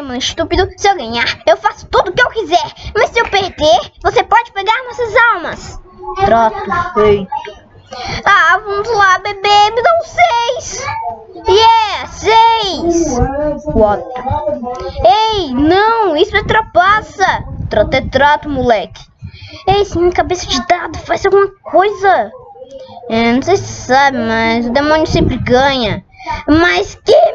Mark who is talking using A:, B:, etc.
A: demônio estúpido, se eu ganhar, eu faço tudo o que eu quiser. Mas se eu perder, você pode pegar nossas almas.
B: Trato feito.
A: Ah, vamos lá, bebê, me dá um seis. Yeah, seis.
B: Quatro.
A: Ei, não, isso é trapaça.
B: Trato é trato, moleque.
A: Ei, esse minha cabeça de dado faz alguma coisa. É, não sei se sabe, mas o demônio sempre ganha. Mas que!